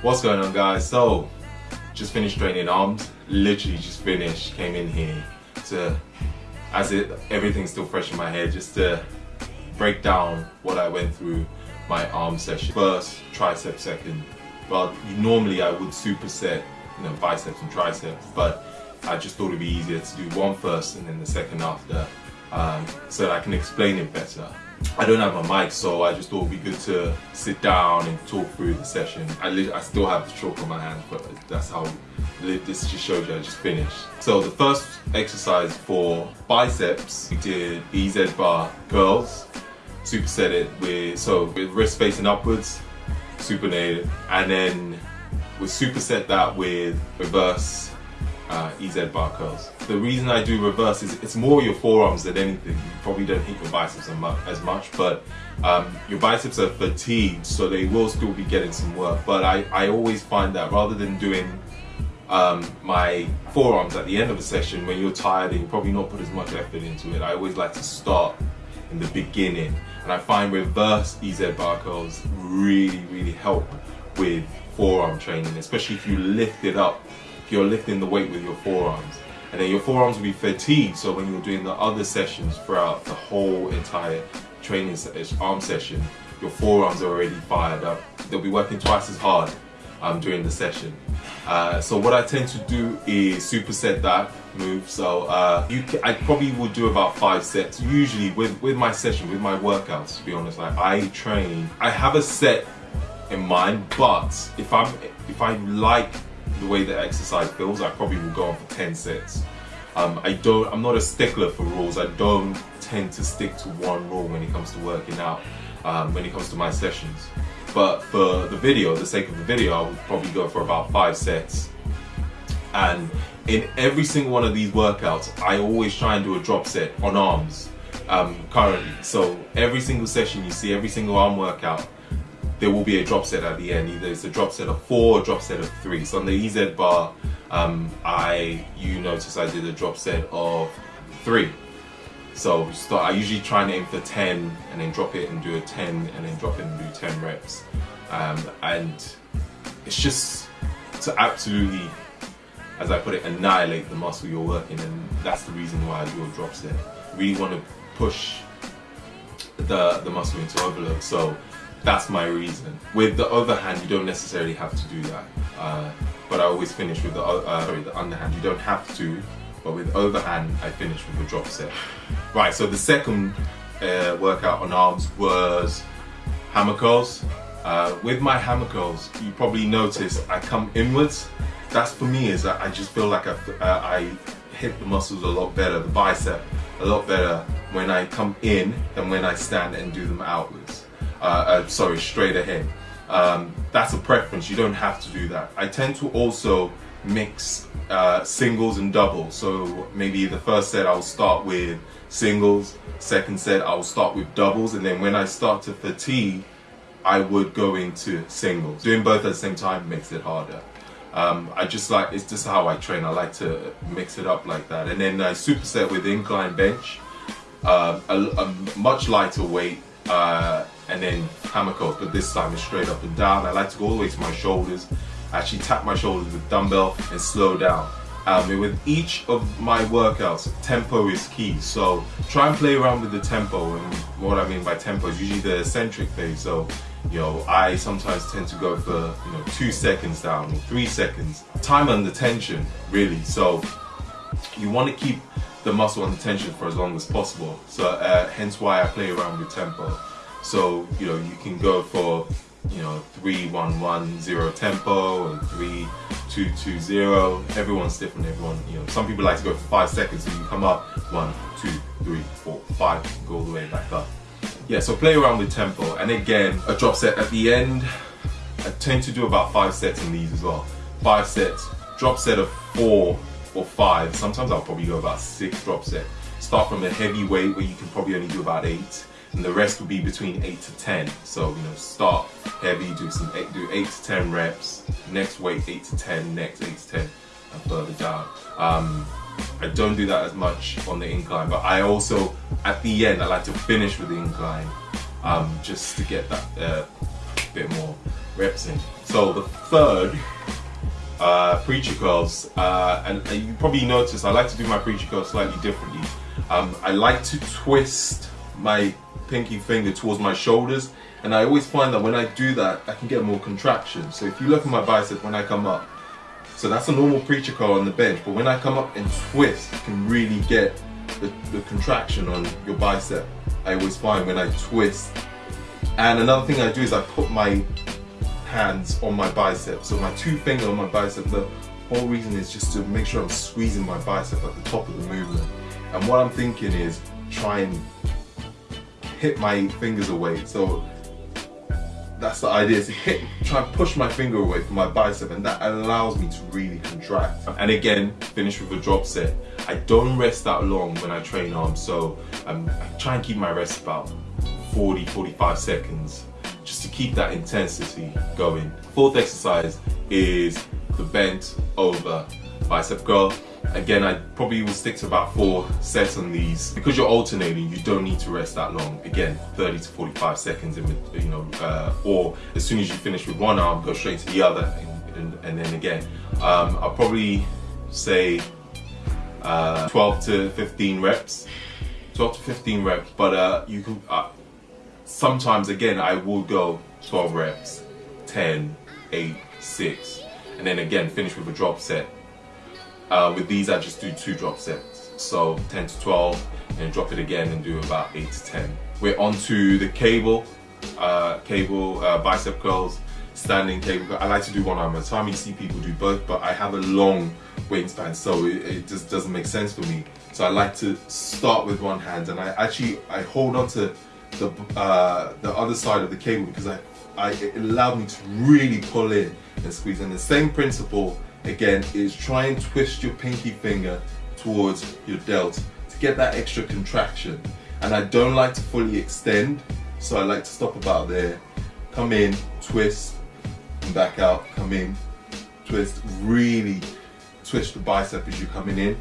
What's going on guys? So, just finished training arms, literally just finished, came in here to, as it, everything's still fresh in my head, just to break down what I went through my arm session. First, tricep second. Well, normally I would superset, you know, biceps and triceps, but I just thought it'd be easier to do one first and then the second after, um, so that I can explain it better. I don't have a mic, so I just thought it'd be good to sit down and talk through the session. I, I still have the chalk on my hand, but that's how this just shows you I just finished. So the first exercise for biceps, we did EZ bar curls, superset it with, so with wrist facing upwards, supinated, and then we superset that with reverse uh, EZ bar curls. The reason I do reverse is it's more your forearms than anything. You probably don't hit your biceps as much, but um, your biceps are fatigued, so they will still be getting some work. But I, I always find that rather than doing um, my forearms at the end of a session when you're tired and you probably not put as much effort into it, I always like to start in the beginning. And I find reverse EZ bar curls really, really help with forearm training, especially if you lift it up if you're lifting the weight with your forearms. And then your forearms will be fatigued, so when you're doing the other sessions throughout the whole entire training arm session, your forearms are already fired up. They'll be working twice as hard um, during the session. Uh, so what I tend to do is superset that move. So uh, you can, I probably would do about five sets. Usually with, with my session, with my workouts, to be honest, like I train, I have a set in mind, but if I'm if I like the way the exercise feels, I probably will go on for 10 sets. Um, I don't, I'm not a stickler for rules. I don't tend to stick to one rule when it comes to working out, um, when it comes to my sessions. But for the video, the sake of the video, I would probably go for about five sets. And in every single one of these workouts, I always try and do a drop set on arms um, currently. So every single session you see, every single arm workout, there will be a drop set at the end. Either it's a drop set of four or drop set of three. So on the EZ bar, um, I you notice I did a drop set of three. So start, I usually try and aim for 10 and then drop it and do a 10 and then drop it and do 10 reps. Um, and it's just to absolutely, as I put it, annihilate the muscle you're working and that's the reason why I do a drop set. Really want to push the, the muscle into overload. So that's my reason. With the overhand, you don't necessarily have to do that. Uh, but I always finish with the, uh, sorry, the underhand. You don't have to, but with overhand, I finish with a drop set. Right, so the second uh, workout on arms was hammer curls. Uh, with my hammer curls, you probably notice I come inwards. That's for me is that I just feel like I, uh, I hit the muscles a lot better, the bicep a lot better when I come in than when I stand and do them outwards uh, uh, sorry, straight ahead. Um, that's a preference, you don't have to do that. I tend to also mix uh, singles and doubles. So maybe the first set I'll start with singles, second set I'll start with doubles, and then when I start to fatigue, I would go into singles. Doing both at the same time makes it harder. Um, I just like, it's just how I train. I like to mix it up like that. And then I superset with incline bench, uh, a, a, much lighter weight, uh, and then hammer curls, but this time it's straight up and down. I like to go all the way to my shoulders. I actually tap my shoulders with dumbbell and slow down. Um, with each of my workouts, tempo is key. So try and play around with the tempo. And what I mean by tempo is usually the eccentric phase. So, you know, I sometimes tend to go for, you know, two seconds down or three seconds. Time under tension, really. So you want to keep the muscle under tension for as long as possible. So uh, hence why I play around with tempo. So, you know, you can go for, you know, 3-1-1-0 tempo and 3-2-2-0. Everyone's different, everyone, you know, some people like to go for five seconds so you come up, one, two, three, four, five, go all the way back up. Yeah, so play around with tempo. And again, a drop set at the end. I tend to do about five sets in these as well. Five sets, drop set of four or five. Sometimes I'll probably go about six drop set. Start from a heavy weight where you can probably only do about eight and the rest will be between 8 to 10 so you know start heavy do some eight, do 8 to 10 reps next weight 8 to 10 next 8 to 10 and further down. Um, I don't do that as much on the incline but I also at the end I like to finish with the incline um, just to get that uh, bit more reps in. So the third, uh, preacher curls, uh, and, and you probably noticed I like to do my preacher curls slightly differently. Um, I like to twist my pinky finger towards my shoulders. And I always find that when I do that I can get more contraction. So if you look at my bicep when I come up so that's a normal preacher curl on the bench but when I come up and twist you can really get the, the contraction on your bicep I always find when I twist. And another thing I do is I put my hands on my bicep. So my two fingers on my bicep the whole reason is just to make sure I'm squeezing my bicep at the top of the movement. And what I'm thinking is try and hit my fingers away. So that's the idea, to hit, try and push my finger away from my bicep and that allows me to really contract. And again, finish with a drop set. I don't rest that long when I train arms, so um, I try and keep my rest about 40, 45 seconds just to keep that intensity going. Fourth exercise is the bent over bicep curl. Again, I probably will stick to about four sets on these. Because you're alternating, you don't need to rest that long. Again, 30 to 45 seconds, in, you know, uh, or as soon as you finish with one arm, go straight to the other, and, and, and then again. Um, I'll probably say uh, 12 to 15 reps. 12 to 15 reps, but uh, you can, uh, sometimes again, I will go 12 reps, 10, 8, 6, and then again, finish with a drop set uh, with these I just do two drop sets. So 10 to 12 and drop it again and do about 8 to 10. We're on to the cable, uh, cable uh, bicep curls, standing cable. I like to do one arm at a time. You see people do both, but I have a long wingspan, so it, it just doesn't make sense for me. So I like to start with one hand and I actually, I hold on to the, uh, the other side of the cable because I, I, it allowed me to really pull in and squeeze. And the same principle again is try and twist your pinky finger towards your delt to get that extra contraction. And I don't like to fully extend so I like to stop about there. Come in twist and back out. Come in twist. Really twist the bicep as you're coming in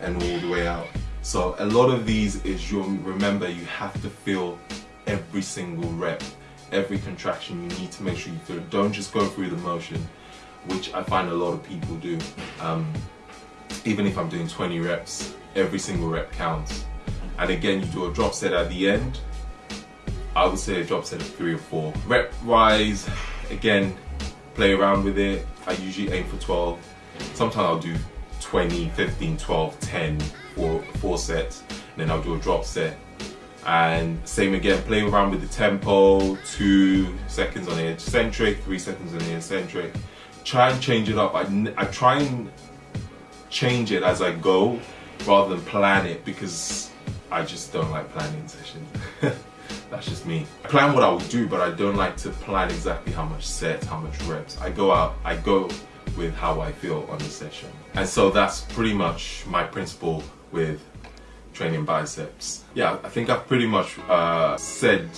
and all the way out. So a lot of these is you remember you have to feel every single rep every contraction you need to make sure you feel it. Don't just go through the motion which I find a lot of people do. Um, even if I'm doing 20 reps, every single rep counts. And again, you do a drop set at the end. I would say a drop set of three or four. Rep wise, again, play around with it. I usually aim for 12. Sometimes I'll do 20, 15, 12, 10, four, four sets. Then I'll do a drop set. And same again, play around with the tempo, two seconds on the eccentric, three seconds on the eccentric try and change it up. I, I try and change it as I go rather than plan it because I just don't like planning sessions. That's just me. I plan what I will do, but I don't like to plan exactly how much sets, how much reps. I go out, I go with how I feel on the session. And so that's pretty much my principle with training biceps. Yeah, I think I've pretty much uh, said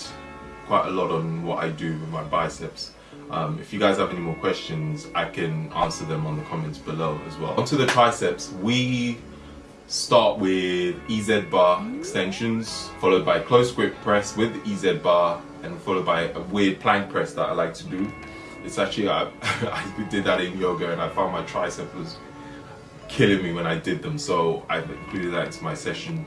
quite a lot on what I do with my biceps. Um, if you guys have any more questions, I can answer them on the comments below as well. Onto the triceps, we start with EZ bar extensions, followed by close grip press with EZ bar, and followed by a weird plank press that I like to do. It's actually, I, I did that in yoga and I found my tricep was killing me when I did them, so I've included that into my session.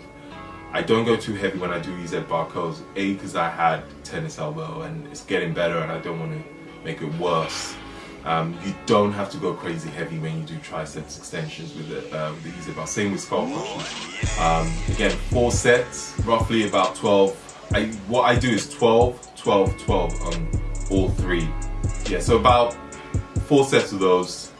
I don't go too heavy when I do EZ bar curls, A, because I had tennis elbow and it's getting better and I don't want to make it worse. Um, you don't have to go crazy heavy when you do triceps extensions with the, uh, with the EZ bar. Same with squat pushes. Um, again, four sets, roughly about 12. I, what I do is 12, 12, 12 on all three. Yeah, so about four sets of those.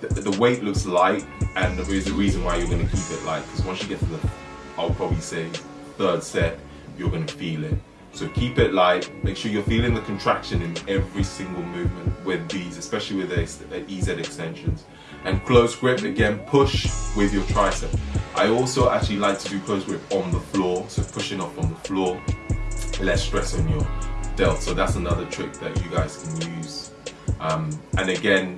The, the weight looks light, and there is a reason why you're going to keep it light. Because once you get to the, I'll probably say third set, you're going to feel it. So keep it light, make sure you're feeling the contraction in every single movement with these, especially with the EZ extensions. And close grip, again, push with your tricep. I also actually like to do close grip on the floor, so pushing off on the floor, less stress on your delt. So that's another trick that you guys can use. Um, and again,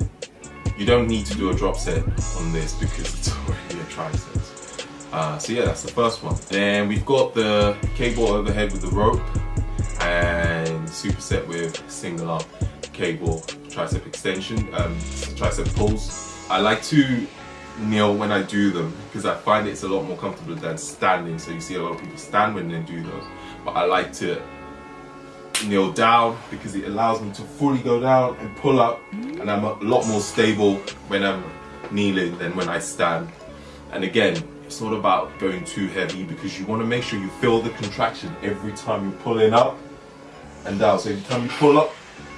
you don't need to do a drop set on this because it's already a tricep. Uh, so yeah, that's the first one. Then we've got the cable overhead with the rope and superset with single arm cable tricep extension, um, tricep pulls. I like to kneel when I do them because I find it's a lot more comfortable than standing. So you see a lot of people stand when they do those, but I like to kneel down because it allows me to fully go down and pull up and I'm a lot more stable when I'm kneeling than when I stand. And again, it's not about going too heavy because you want to make sure you feel the contraction every time you're pulling up and down. So every time you pull up,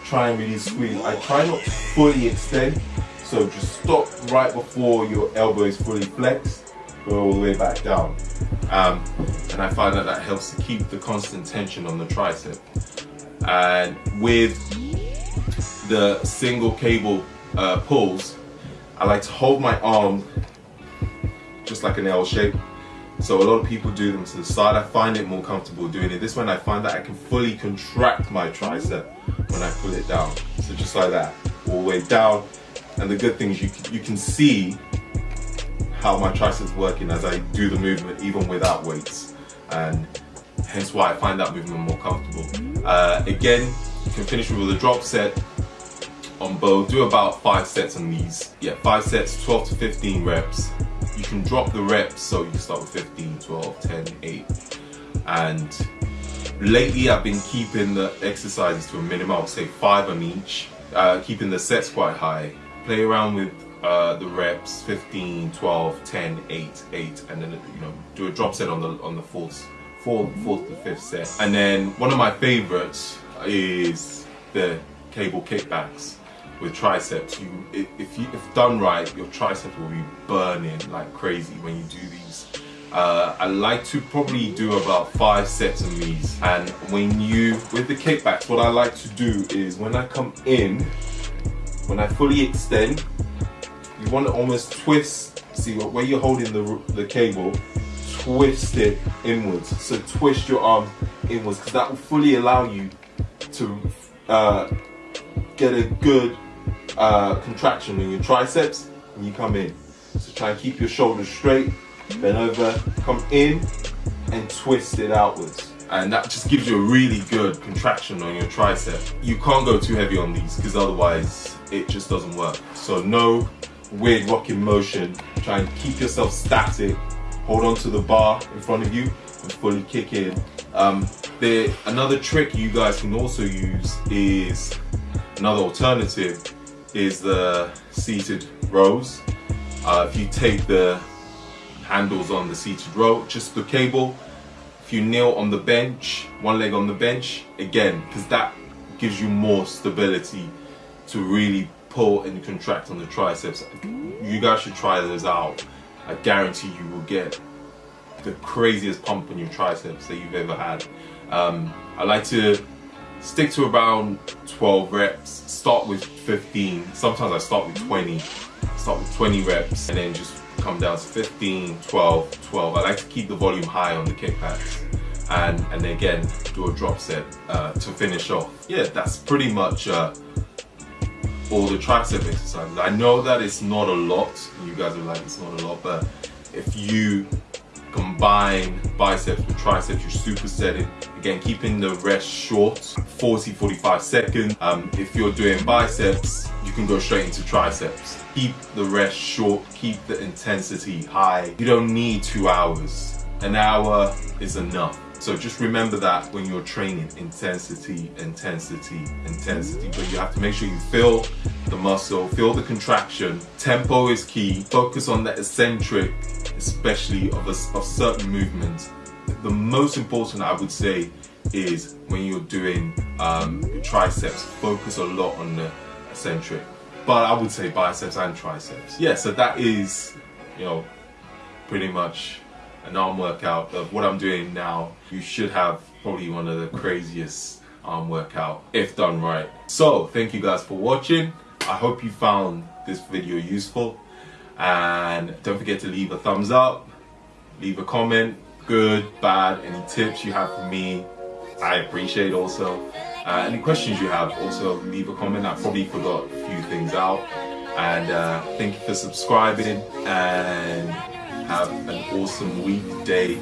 try and really squeeze. I try not to fully extend, so just stop right before your elbow is fully flexed, go all the way back down. Um, and I find that that helps to keep the constant tension on the tricep. And with the single cable uh, pulls, I like to hold my arm just like an L shape. So a lot of people do them to the side. I find it more comfortable doing it this way. I find that I can fully contract my tricep when I pull it down. So just like that, all the way down. And the good thing is you, you can see how my triceps working as I do the movement even without weights. And hence why I find that movement more comfortable. Uh, again, you can finish with a drop set on both. Do about five sets on these. Yeah, five sets, 12 to 15 reps you can drop the reps so you start with 15 12 10 8 and lately I've been keeping the exercises to a minimum I'll say five on each uh, keeping the sets quite high. Play around with uh, the reps 15 12 10 8 8 and then you know do a drop set on the on the fourth fourth fourth to fifth set. And then one of my favorites is the cable kickbacks with triceps, you if you if done right, your triceps will be burning like crazy when you do these. Uh, I like to probably do about five sets of these. And when you, with the kickbacks, what I like to do is when I come in, when I fully extend, you want to almost twist, see where you're holding the, the cable, twist it inwards. So twist your arm inwards because that will fully allow you to uh, get a good uh, contraction in your triceps and you come in. So try and keep your shoulders straight, bend over, come in and twist it outwards. And that just gives you a really good contraction on your tricep. You can't go too heavy on these because otherwise it just doesn't work. So no weird rocking motion. Try and keep yourself static. Hold on to the bar in front of you and fully kick in. Um, the, another trick you guys can also use is another alternative is the seated rows. Uh, if you take the handles on the seated row, just the cable, if you kneel on the bench, one leg on the bench, again, because that gives you more stability to really pull and contract on the triceps. You guys should try those out. I guarantee you will get the craziest pump in your triceps that you've ever had. Um, I like to stick to around 12 reps, start with 15, sometimes I start with 20, start with 20 reps and then just come down to 15, 12, 12. I like to keep the volume high on the kickbacks and, and again do a drop set uh, to finish off. Yeah, that's pretty much uh, all the tricep exercises. I know that it's not a lot, you guys are like it's not a lot, but if you combine biceps with triceps, you're supersetting. Again, keeping the rest short, 40, 45 seconds. Um, if you're doing biceps, you can go straight into triceps. Keep the rest short, keep the intensity high. You don't need two hours. An hour is enough. So just remember that when you're training, intensity, intensity, intensity. But you have to make sure you feel the muscle, feel the contraction. Tempo is key. Focus on the eccentric, especially of, a, of certain movements. The most important, I would say, is when you're doing um, triceps, focus a lot on the eccentric. But I would say biceps and triceps. Yeah, so that is, you know, pretty much an arm workout of what I'm doing now, you should have probably one of the craziest arm workout if done right. So thank you guys for watching. I hope you found this video useful and don't forget to leave a thumbs up, leave a comment, good, bad, any tips you have for me, I appreciate also. Uh, any questions you have, also leave a comment. I probably forgot a few things out. And uh, thank you for subscribing and have an awesome weekday